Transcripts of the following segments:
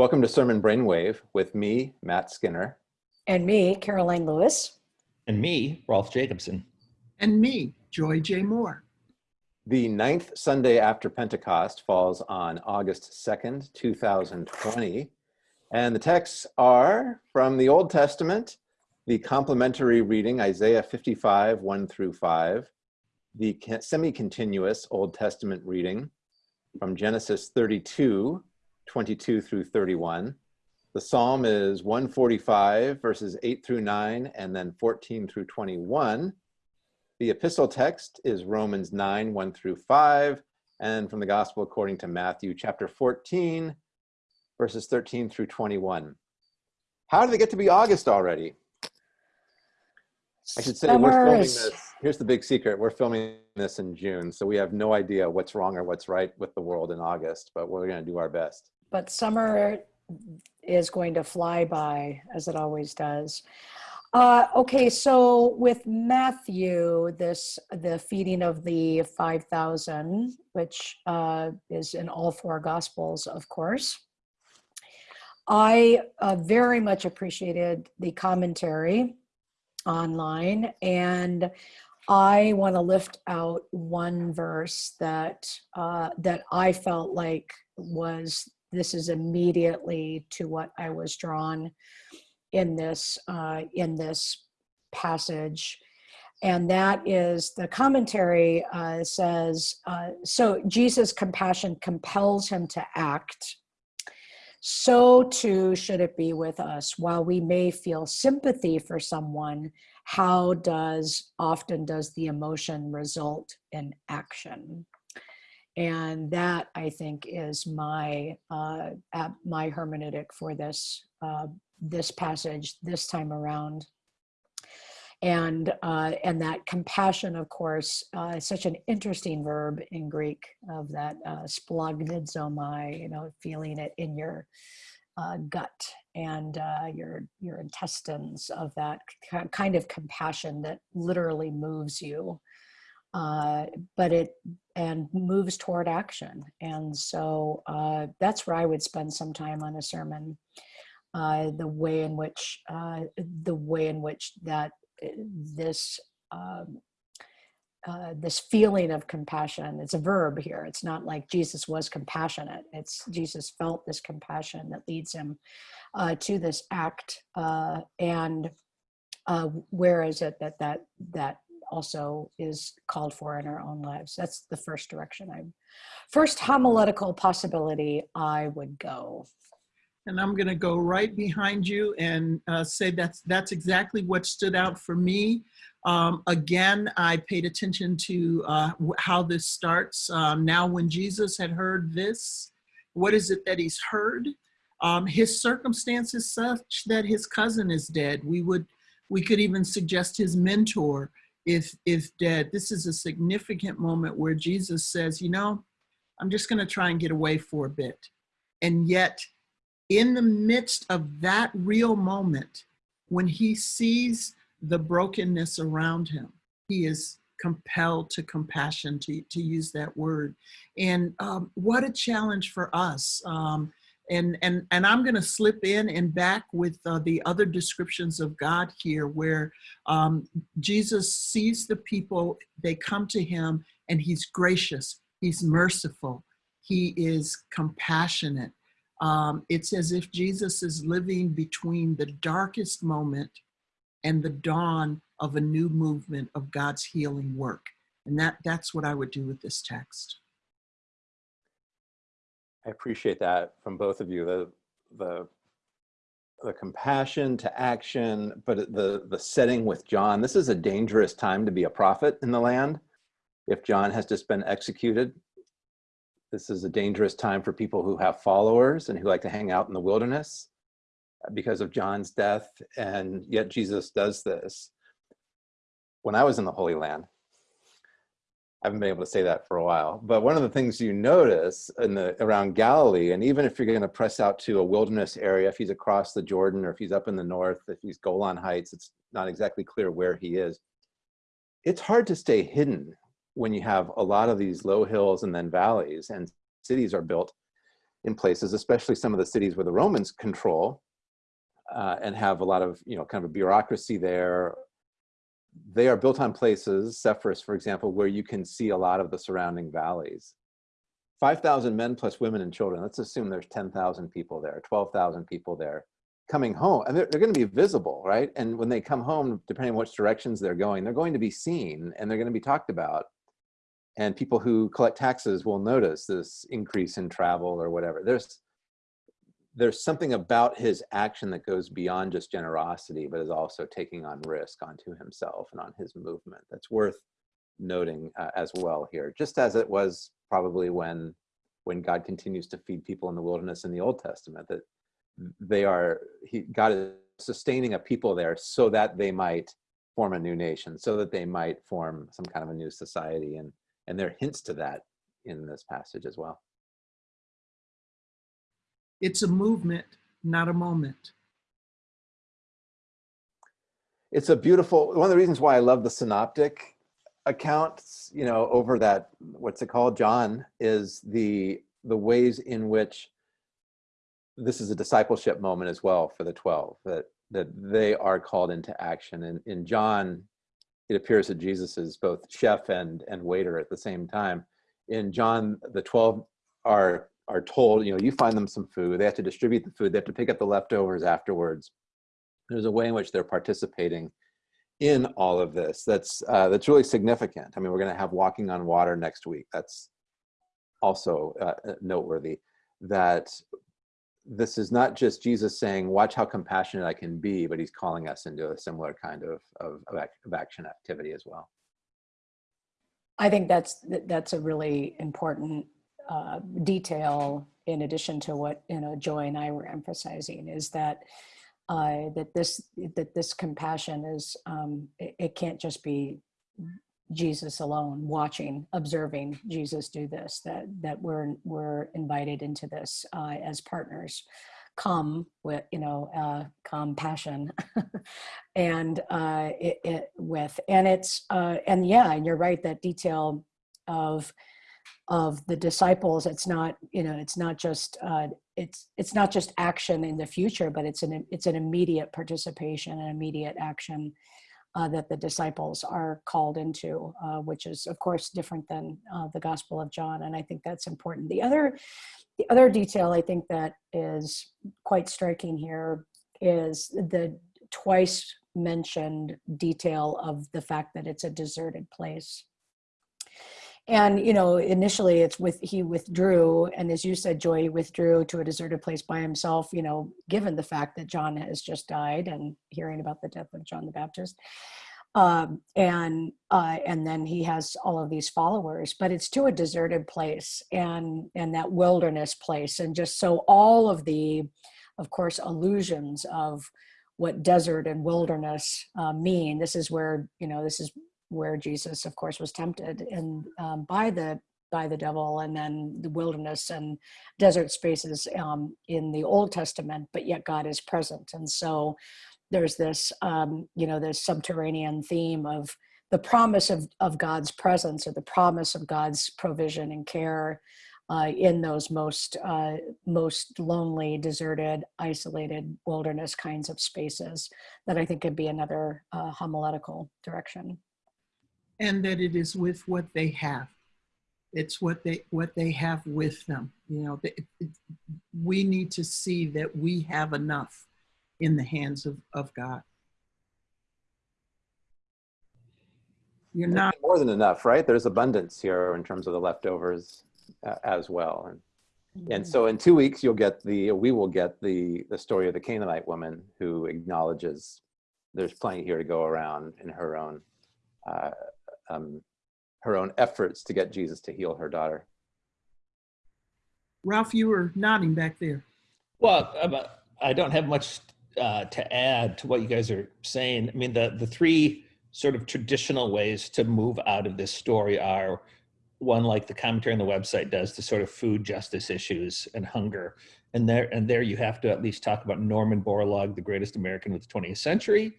Welcome to Sermon Brainwave with me, Matt Skinner. And me, Karoline Lewis. And me, Rolf Jacobson. And me, Joy J. Moore. The ninth Sunday after Pentecost falls on August 2nd, 2020. And the texts are from the Old Testament, the complementary reading, Isaiah 55, 1 through 5, the semi-continuous Old Testament reading from Genesis 32, 22 through 31. The Psalm is 145 verses 8 through 9 and then 14 through 21. The epistle text is Romans 9, 1 through 5, and from the Gospel according to Matthew chapter 14, verses 13 through 21. How did it get to be August already? I should say we're filming this. Here's the big secret. We're filming this in June, so we have no idea what's wrong or what's right with the world in August, but we're going to do our best. But summer is going to fly by as it always does. Uh, okay, so with Matthew, this the feeding of the 5,000, which uh, is in all four Gospels, of course. I uh, very much appreciated the commentary online and I want to lift out one verse that uh, that I felt like was this is immediately to what I was drawn in this uh, in this passage, and that is the commentary uh, says uh, so Jesus' compassion compels him to act. So too should it be with us. While we may feel sympathy for someone, how does often does the emotion result in action? And that I think is my uh, my hermeneutic for this uh, this passage this time around. And uh, and that compassion, of course, uh, is such an interesting verb in Greek of that uh, you know, feeling it in your uh, gut and uh, your your intestines of that kind of compassion that literally moves you uh, but it and moves toward action. And so uh, that's where I would spend some time on a sermon. Uh, the way in which uh, the way in which that uh, this um, uh, this feeling of compassion it's a verb here it's not like jesus was compassionate it's jesus felt this compassion that leads him uh, to this act uh, and uh, where is it that that that also is called for in our own lives. That's the first direction I, first homiletical possibility I would go. And I'm going to go right behind you and uh, say that's that's exactly what stood out for me. Um, again, I paid attention to uh, how this starts. Um, now, when Jesus had heard this, what is it that he's heard? Um, his circumstances such that his cousin is dead. We would we could even suggest his mentor if if dead. This is a significant moment where jesus says you know i'm just going to try and get away for a bit. And yet in the midst of that real moment when he sees the brokenness around him he is compelled to compassion to, to use that word. And um, what a challenge for us. Um, and and and i'm going to slip in and back with uh, the other descriptions of god here where um, jesus sees the people they come to him and he's gracious he's merciful he is compassionate. Um, it's as if jesus is living between the darkest moment and the dawn of a new movement of god's healing work. And that that's what i would do with this text I appreciate that from both of you. The the the compassion to action, but the the setting with John. This is a dangerous time to be a prophet in the land. If John has just been executed, this is a dangerous time for people who have followers and who like to hang out in the wilderness because of John's death. And yet Jesus does this. When I was in the Holy Land, I haven't been able to say that for a while. But one of the things you notice in the around Galilee, and even if you're going to press out to a wilderness area, if he's across the Jordan or if he's up in the north, if he's Golan Heights, it's not exactly clear where he is. It's hard to stay hidden when you have a lot of these low hills and then valleys and cities are built in places, especially some of the cities where the Romans control uh, and have a lot of, you know, kind of a bureaucracy there. They are built on places, Sepphoris, for example, where you can see a lot of the surrounding valleys. 5,000 men plus women and children. Let's assume there's 10,000 people there, 12,000 people there coming home and they're, they're going to be visible, right? And when they come home, depending on which directions they're going, they're going to be seen and they're going to be talked about. And people who collect taxes will notice this increase in travel or whatever. There's, there's something about his action that goes beyond just generosity, but is also taking on risk onto himself and on his movement. That's worth noting uh, as well here, just as it was probably when when God continues to feed people in the wilderness in the Old Testament, that they are, he, God is sustaining a people there so that they might form a new nation, so that they might form some kind of a new society. And, and there are hints to that in this passage as well. It's a movement, not a moment. It's a beautiful, one of the reasons why I love the synoptic accounts, you know, over that, what's it called, John, is the the ways in which this is a discipleship moment as well for the 12, that that they are called into action. And in John, it appears that Jesus is both chef and, and waiter at the same time. In John, the 12 are are told, you know, you find them some food, they have to distribute the food, they have to pick up the leftovers afterwards. There's a way in which they're participating in all of this that's uh, that's really significant. I mean, we're going to have walking on water next week. That's also uh, noteworthy. That this is not just Jesus saying, "Watch how compassionate I can be," but he's calling us into a similar kind of, of, of action activity as well. I think that's that's a really important uh, detail in addition to what you know Joy and I were emphasizing is that uh, that this that this compassion is um, it, it, can't just be Jesus alone watching observing Jesus do this that that we're we're invited into this uh, as partners. Come with you know uh, compassion and uh, it, it, with and it's uh, and yeah and you're right that detail of of the disciples it's not you know it's not just uh, it's it's not just action in the future but it's an it's an immediate participation and immediate action uh, that the disciples are called into uh, which is of course different than uh, the gospel of john and i think that's important. The other the other detail i think that is quite striking here is the twice mentioned detail of the fact that it's a deserted place and you know initially it's with he withdrew and as you said joy withdrew to a deserted place by himself you know given the fact that john has just died and hearing about the death of john the baptist. Um, and uh, and then he has all of these followers but it's to a deserted place and and that wilderness place. And just so all of the of course illusions of what desert and wilderness uh, mean this is where you know this is where Jesus, of course, was tempted and um, by the by the devil, and then the wilderness and desert spaces um, in the Old Testament, but yet God is present, and so there's this um, you know this subterranean theme of the promise of of God's presence or the promise of God's provision and care. Uh, in those most uh, most lonely, deserted, isolated wilderness kinds of spaces, that I think could be another uh, homiletical direction and that it is with what they have. It's what they what they have with them you know it, we need to see that we have enough in the hands of, of god. You're not more than enough right? There's abundance here in terms of the leftovers uh, as well. And and so in two weeks you'll get the we will get the the story of the canaanite woman who acknowledges there's plenty here to go around in her own uh, um, her own efforts to get Jesus to heal her daughter. Rolf, you were nodding back there. Well, I don't have much uh, to add to what you guys are saying. I mean, the, the three sort of traditional ways to move out of this story are one like the commentary on the website does to sort of food justice issues and hunger. And there, and there you have to at least talk about Norman Borlaug, the greatest American of the 20th century,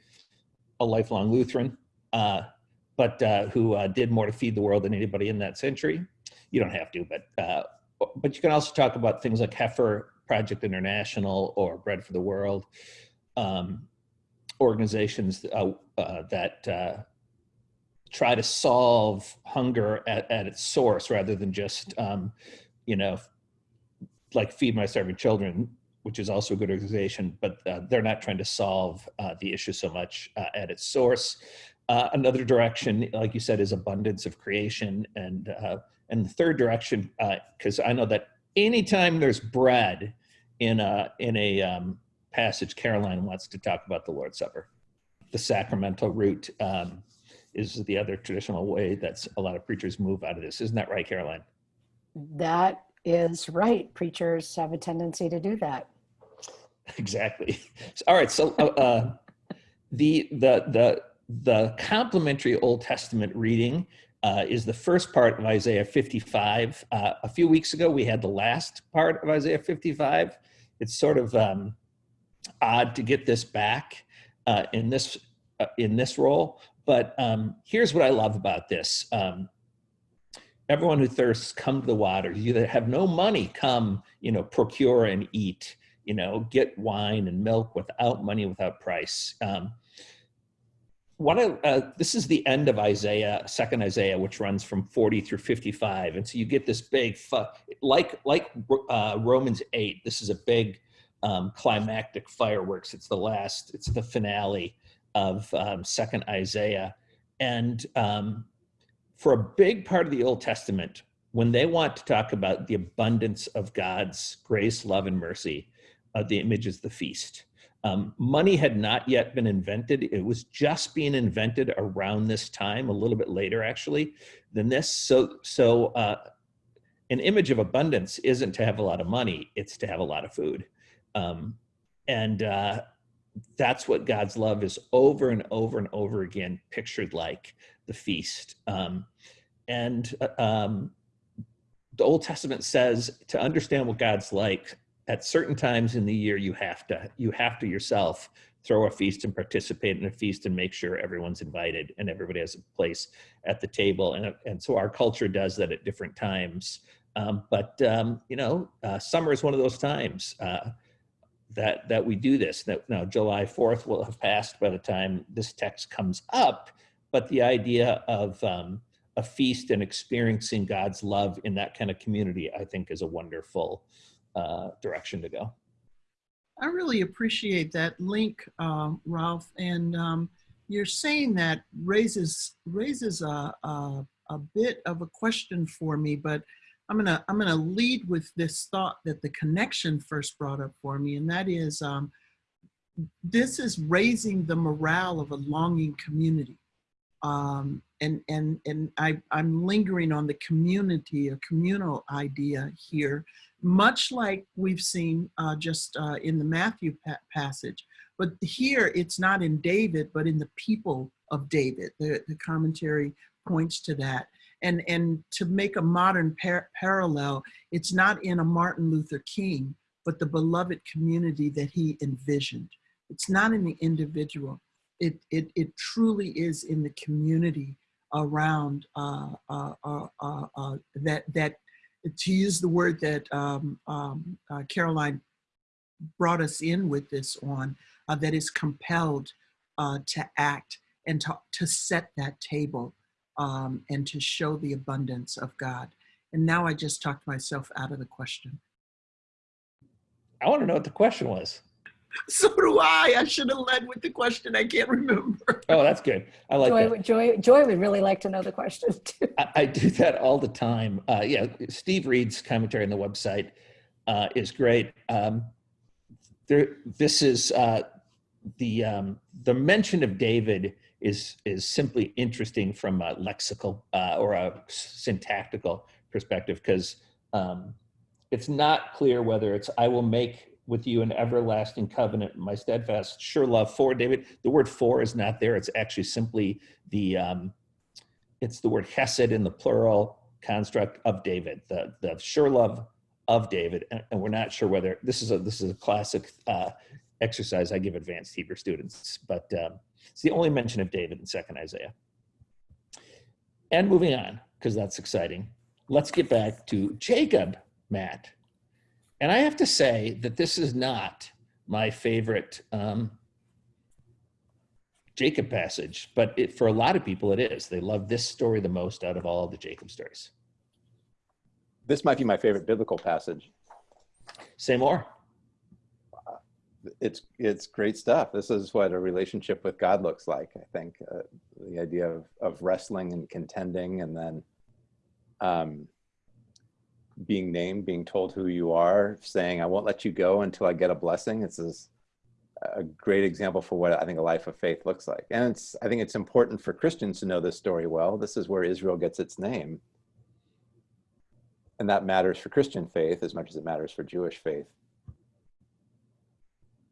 a lifelong Lutheran, uh, but uh, who uh, did more to feed the world than anybody in that century. You don't have to, but uh, but you can also talk about things like Heifer Project International or Bread for the World, um, organizations uh, uh, that uh, try to solve hunger at, at its source rather than just, um, you know, like Feed My Starving Children, which is also a good organization, but uh, they're not trying to solve uh, the issue so much uh, at its source. Uh, another direction, like you said, is abundance of creation, and uh, and the third direction, because I know that anytime there's bread in a in a um, passage, Karoline wants to talk about the Lord's Supper, the sacramental route. Um, is the other traditional way that's a lot of preachers move out of this. Isn't that right, Karoline? That is right. Preachers have a tendency to do that. Exactly. All right. So uh, uh, the the the the complementary Old Testament reading uh, is the first part of Isaiah 55. Uh, a few weeks ago, we had the last part of Isaiah 55. It's sort of um, odd to get this back uh, in this uh, in this role, but um, here's what I love about this. Um, everyone who thirsts, come to the water. You that have no money, come, you know, procure and eat, you know, get wine and milk without money, without price. Um, one of, uh, this is the end of Isaiah, second Isaiah, which runs from 40 through 55. And so you get this big, like, like uh, Romans 8, this is a big um, climactic fireworks. It's the last, it's the finale of um, second Isaiah. And um, for a big part of the Old Testament, when they want to talk about the abundance of God's grace, love, and mercy, uh, the image is the feast. Um, money had not yet been invented. It was just being invented around this time, a little bit later actually than this. So, so uh, an image of abundance isn't to have a lot of money, it's to have a lot of food. Um, and uh, that's what God's love is over and over and over again pictured like the feast. Um, and uh, um, the Old Testament says to understand what God's like, at certain times in the year, you have to you have to yourself throw a feast and participate in a feast and make sure everyone's invited and everybody has a place at the table. And and so our culture does that at different times. Um, but um, you know, uh, summer is one of those times. Uh, that that we do this. That now July 4th will have passed by the time this text comes up, but the idea of um, a feast and experiencing God's love in that kind of community, I think, is a wonderful uh, direction to go. I really appreciate that link, uh, Rolf, and um, you're saying that raises raises a, a a bit of a question for me, but I'm gonna I'm gonna lead with this thought that the connection first brought up for me, and that is um, this is raising the morale of a longing community. Um, and and and I, I'm lingering on the community, a communal idea here, much like we've seen uh, just uh, in the Matthew pa passage. But here it's not in David, but in the people of David. The, the commentary points to that and and to make a modern par parallel it's not in a martin luther king but the beloved community that he envisioned it's not in the individual it it, it truly is in the community around uh, uh, uh, uh, uh that that to use the word that um, um, uh, Karoline brought us in with this on, that is compelled to act and to, to set that table um, and to show the abundance of God. And now I just talked myself out of the question. I want to know what the question was. So do I. I should have led with the question. I can't remember. Oh, that's good. I like Joy, that. Joy, Joy would really like to know the question too. I, I do that all the time. Uh, yeah, Steve Reid's commentary on the website uh, is great. Um, there, this is uh, the um, the mention of David is is simply interesting from a lexical uh, or a syntactical perspective because um, it's not clear whether it's I will make with you an everlasting covenant, my steadfast sure love for David. The word for is not there. It's actually simply the um, it's the word hesed in the plural construct of David, the the sure love of David, and, and we're not sure whether this is a this is a classic uh, exercise I give advanced Hebrew students, but um, it's the only mention of David in second Isaiah. And moving on, because that's exciting. Let's get back to Jacob. Matt. And I have to say that this is not my favorite um, Jacob passage, but it, for a lot of people it is. They love this story the most out of all the Jacob stories. This might be my favorite biblical passage. Say more. It's it's great stuff. This is what a relationship with God looks like. I think uh, the idea of of wrestling and contending, and then um, being named, being told who you are, saying, "I won't let you go until I get a blessing." It's this, a great example for what I think a life of faith looks like. And it's I think it's important for Christians to know this story well. This is where Israel gets its name. And that matters for Christian faith as much as it matters for Jewish faith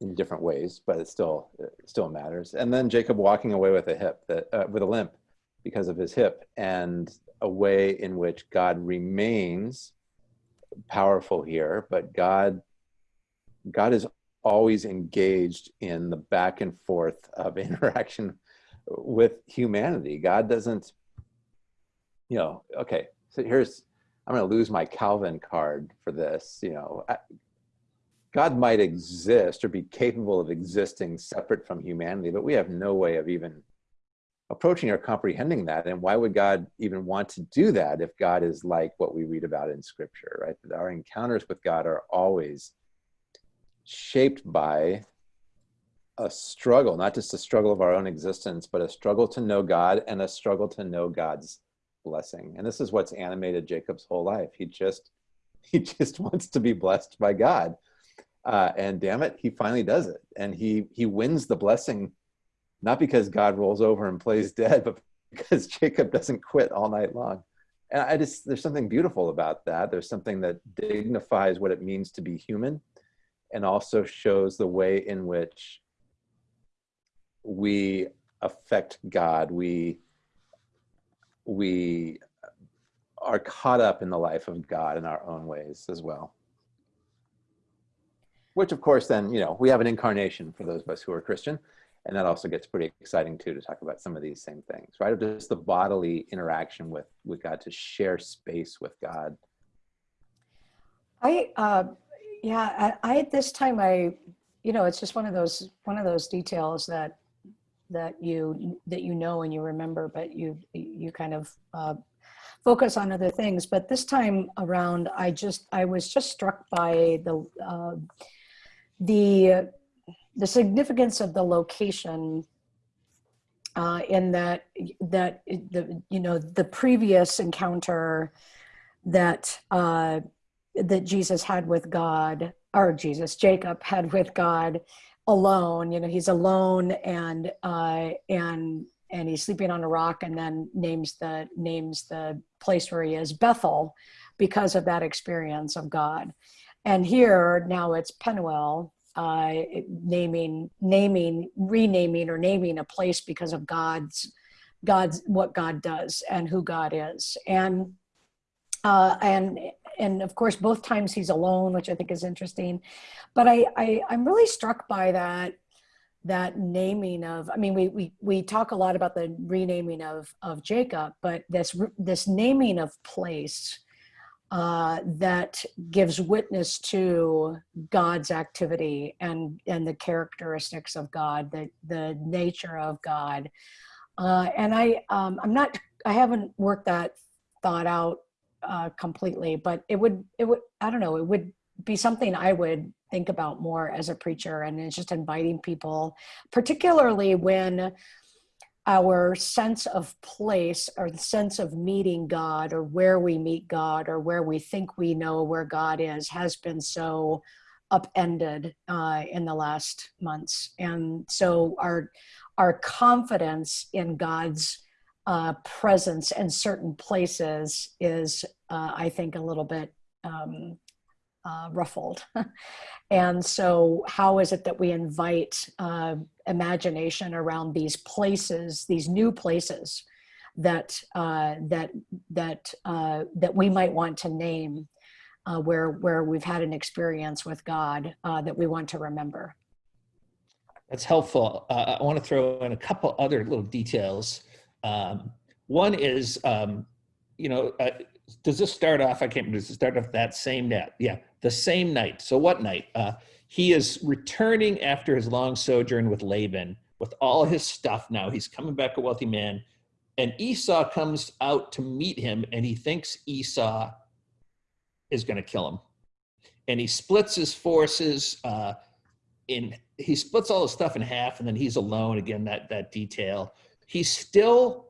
in different ways, but it still it still matters. And then Jacob walking away with a hip that uh, with a limp because of his hip, and a way in which God remains powerful here, but God God is always engaged in the back and forth of interaction with humanity. God doesn't, you know, okay, so here's I'm going to lose my Calvin card for this, you know. I, God might exist or be capable of existing separate from humanity, but we have no way of even approaching or comprehending that. And why would God even want to do that if God is like what we read about in scripture, right? That our encounters with God are always shaped by a struggle, not just a struggle of our own existence, but a struggle to know God and a struggle to know God's blessing. And this is what's animated Jacob's whole life. He just he just wants to be blessed by God. Uh, and damn it, he finally does it. And he he wins the blessing, not because God rolls over and plays dead, but because Jacob doesn't quit all night long. And I just there's something beautiful about that. There's something that dignifies what it means to be human and also shows the way in which we affect God. We we are caught up in the life of God in our own ways as well. Which of course then, you know, we have an incarnation for those of us who are Christian, and that also gets pretty exciting too to talk about some of these same things, right? Just the bodily interaction with with God to share space with God. I uh, yeah, I, I at this time I, you know, it's just one of those one of those details that that you that you know and you remember, but you you kind of uh, focus on other things. But this time around, I just I was just struck by the uh, the the significance of the location uh, in that that the you know the previous encounter that uh, that Jesus had with God or Jesus Jacob had with God alone you know he's alone and uh and and he's sleeping on a rock and then names the names the place where he is bethel because of that experience of god. And here now it's penuel uh naming naming renaming or naming a place because of god's god's what god does and who god is. And uh and and of course both times he's alone which i think is interesting. But I, I i'm really struck by that that naming of i mean we we we talk a lot about the renaming of of jacob but this this naming of place uh, that gives witness to god's activity and and the characteristics of god the the nature of god. Uh, and i um, i'm not i haven't worked that thought out uh, completely, but it would, it would, I don't know, it would be something I would think about more as a preacher and it's just inviting people, particularly when our sense of place or the sense of meeting God or where we meet God or where we think we know where God is has been so upended uh, in the last months. And so our, our confidence in God's uh, presence in certain places is, uh, I think, a little bit um, uh, ruffled. and so, how is it that we invite uh, imagination around these places, these new places that uh, that that uh, that we might want to name, uh, where where we've had an experience with God that we want to remember? That's helpful. I want to throw in a couple other little details um, one is, um, you know, uh, does this start off? I can't remember. Does it start off that same night? Yeah, the same night. So what night? He is returning after his long sojourn with Laban with all his stuff now. He's coming back a wealthy man. And Esau comes out to meet him and he thinks Esau is going to kill him. And he splits his forces uh, in, he splits all his stuff in half and then he's alone. Again, that, that detail. He's still,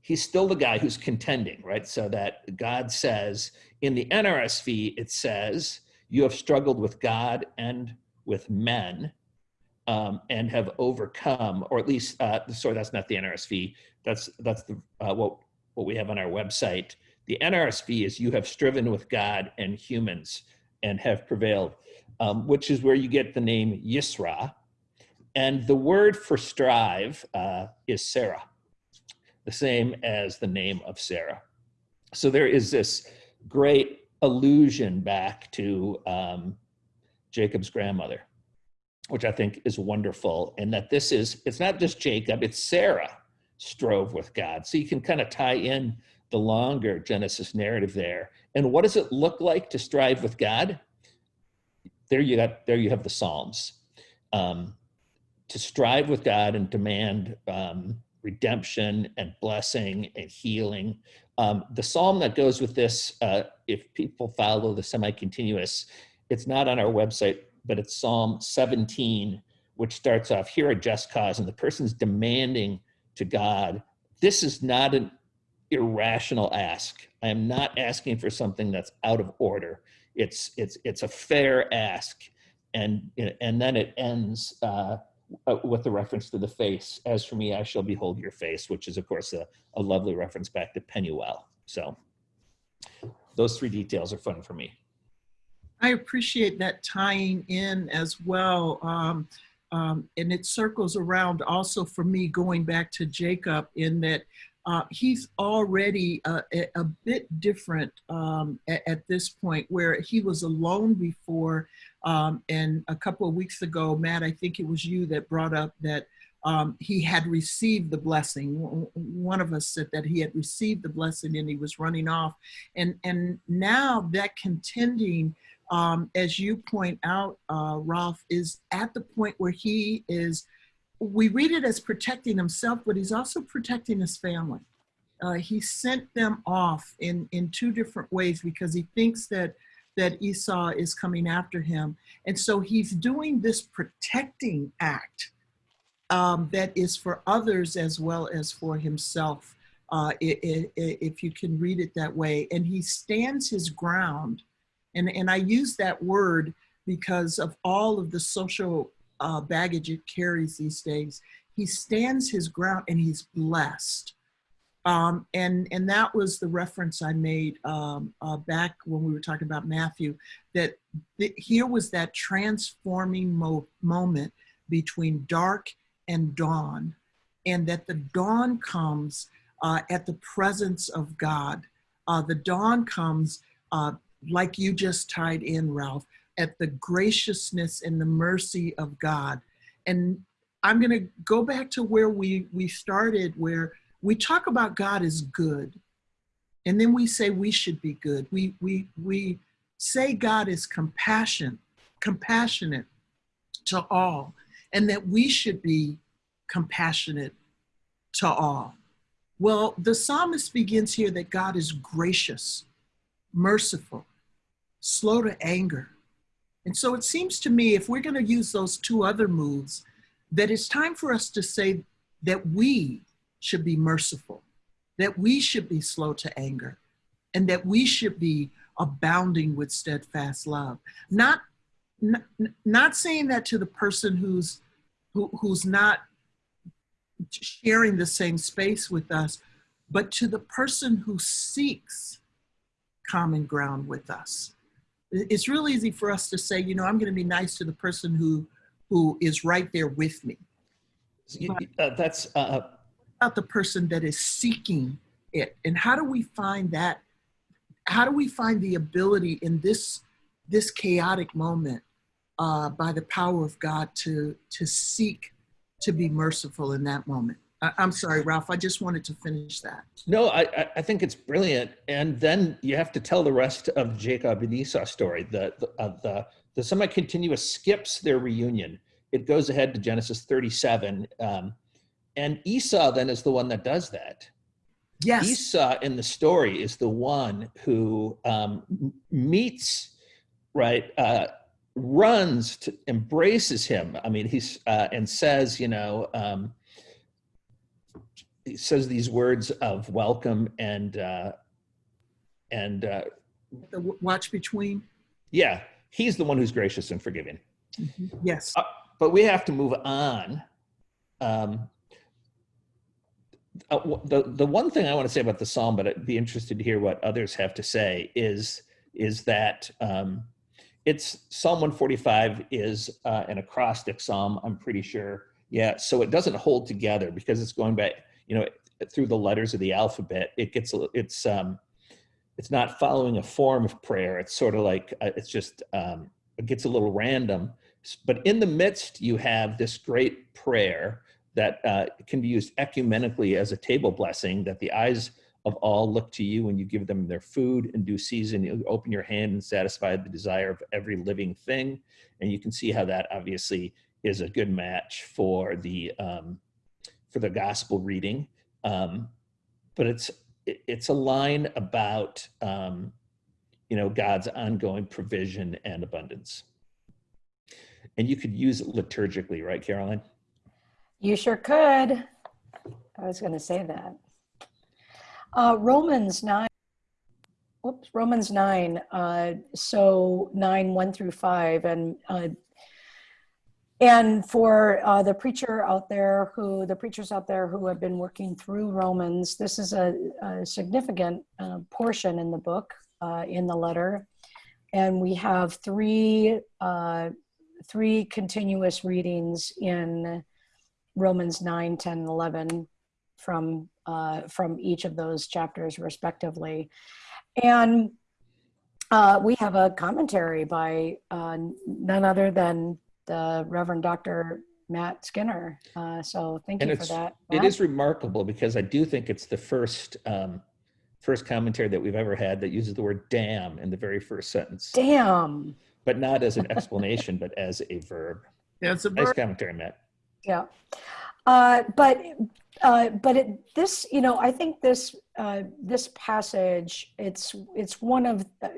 he's still the guy who's contending, right? So that God says in the NRSV, it says, you have struggled with God and with men um, and have overcome, or at least, uh, sorry, that's not the NRSV. That's that's the uh, what what we have on our website. The NRSV is you have striven with God and humans and have prevailed, um, which is where you get the name Yisra. And the word for strive uh, is Sarah, the same as the name of Sarah. So there is this great allusion back to um, Jacob's grandmother, which I think is wonderful. And that this is, it's not just Jacob, it's Sarah strove with God. So you can kind of tie in the longer Genesis narrative there. And what does it look like to strive with God? There you got, there you have the Psalms. Um, to strive with God and demand um, redemption and blessing and healing. Um, the psalm that goes with this, uh, if people follow the semi-continuous, it's not on our website, but it's Psalm 17, which starts off, hear a just cause, and the person's demanding to God, this is not an irrational ask. I am not asking for something that's out of order. It's, it's, it's a fair ask. And, and then it ends uh, uh, with the reference to the face. As for me, I shall behold your face, which is, of course, a, a lovely reference back to Penuel. So those three details are fun for me. I appreciate that tying in as well. Um, um, and it circles around also for me going back to Jacob in that uh, he's already uh, a, a, bit different um, at, at, this point where he was alone before. Um, and a couple of weeks ago, Matt, I think it was you that brought up that um, he had received the blessing. One of us said that he had received the blessing and he was running off. And, and now that contending, um, as you point out, uh, Rolf, is at the point where he is, we read it as protecting himself, but he's also protecting his family. Uh, he sent them off in, in two different ways because he thinks that that Esau is coming after him. And so he's doing this protecting act um, that is for others as well as for himself, uh, if you can read it that way. And he stands his ground. And, and I use that word because of all of the social uh, baggage it carries these days. He stands his ground and he's blessed. Um, and, and that was the reference I made um, uh, back when we were talking about Matthew, that th here was that transforming mo moment between dark and dawn, and that the dawn comes uh, at the presence of God. Uh, the dawn comes, uh, like you just tied in, Rolf, at the graciousness and the mercy of God. And I'm going to go back to where we, we started, where we talk about God as good, and then we say we should be good. We, we, we say God is compassion, compassionate to all and that we should be compassionate to all. Well, the psalmist begins here that God is gracious, merciful, slow to anger. And so it seems to me, if we're going to use those two other moves, that it's time for us to say that we should be merciful, that we should be slow to anger, and that we should be abounding with steadfast love. Not not, not saying that to the person who's who, who's not sharing the same space with us, but to the person who seeks common ground with us. It's real easy for us to say, you know, I'm going to be nice to the person who who is right there with me. Uh, that's uh, about the person that is seeking it, and how do we find that? How do we find the ability in this this chaotic moment uh, by the power of God to, to seek to be merciful in that moment. I, I'm sorry, Rolf, I just wanted to finish that. No, I, I, I think it's brilliant. And then you have to tell the rest of Jacob and Esau story. The, the, uh, the, the semi-continuous skips their reunion. It goes ahead to Genesis 37. Um, and Esau then is the one that does that. Yes, Esau in the story is the one who um, meets, right, uh, runs to embraces him. I mean, he's uh, and says, you know, um, says these words of welcome and uh, and uh, the watch between. yeah, he's the one who's gracious and forgiving. Yes, but we have to move on. Um, uh, the the one thing I want to say about the psalm, but I'd be interested to hear what others have to say, is is that um, it's Psalm 145 is uh, an acrostic psalm. I'm pretty sure. Yeah, so it doesn't hold together because it's going back, you know, through the letters of the alphabet. It gets it's um, it's not following a form of prayer. It's sort of like uh, it's just um, it gets a little random. But in the midst, you have this great prayer that uh, can be used ecumenically as a table blessing that the eyes of all look to you when you give them their food in due season. You open your hand and satisfy the desire of every living thing. And you can see how that obviously is a good match for the um, for the gospel reading. Um, but it's it's a line about um, you know God's ongoing provision and abundance. And you could use it liturgically, right, Karoline? You sure could. I was going to say that. Uh, Romans 9. Whoops, Romans 9. Uh, so 9, 1 through 5. And uh, and for uh, the preacher out there who, the preachers out there who have been working through Romans, this is a, a significant uh, portion in the book, uh, in the letter. And we have three, uh, three continuous readings in Romans 9, 10, 11 from uh, from each of those chapters respectively. And uh, we have a commentary by none other than the Reverend Dr. Matt Skinner. Uh, so thank And you for that. It Matt. is remarkable because I do think it's the first um, first commentary that we've ever had that uses the word damn in the very first sentence, Damn. but not as an explanation, but as a verb. that's a Nice commentary, Matt. Yeah. Uh, but uh, but it, this, you know, I think this uh, this passage, it's it's one of uh,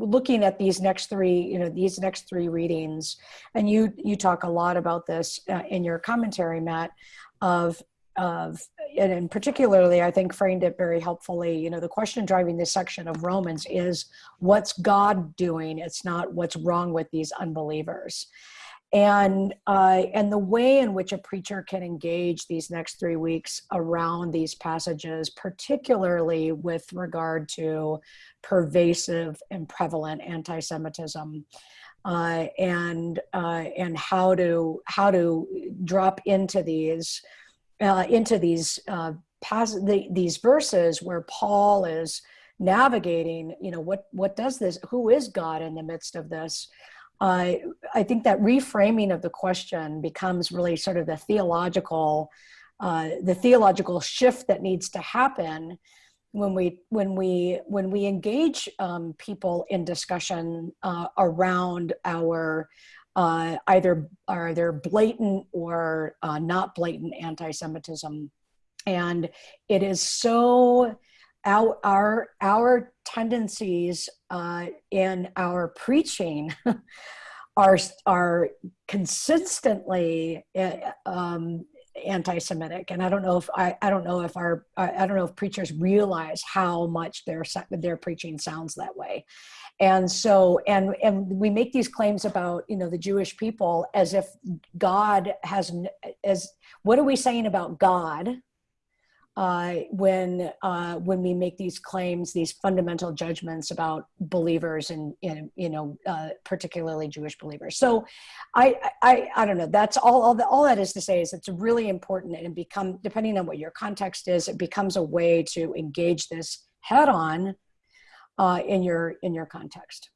looking at these next three, you know, these next three readings, and you you talk a lot about this uh, in your commentary, Matt, of of and in particularly, I think framed it very helpfully. You know, the question driving this section of Romans is, what's God doing? It's not what's wrong with these unbelievers and uh, and the way in which a preacher can engage these next three weeks around these passages, particularly with regard to pervasive and prevalent anti-Semitism, uh, and uh, and how to how to drop into these uh, into these uh, the, these verses where Paul is navigating. You know what what does this? Who is God in the midst of this? I think that reframing of the question becomes really sort of the theological, uh, the theological shift that needs to happen when we when we when we engage um, people in discussion uh, around our uh, either either blatant or uh, not blatant anti-Semitism, and it is so our our, our tendencies uh, in our preaching are are consistently uh, um, anti-Semitic, and I don't know if I, I don't know if our I don't know if preachers realize how much their their preaching sounds that way, and so and and we make these claims about you know the Jewish people as if God has as what are we saying about God? Uh, when uh, when we make these claims, these fundamental judgments about believers and, you know uh, particularly Jewish believers. So, I, I I don't know. That's all. All, that all that is to say is it's really important and become depending on what your context is, it becomes a way to engage this head on uh, in your in your context.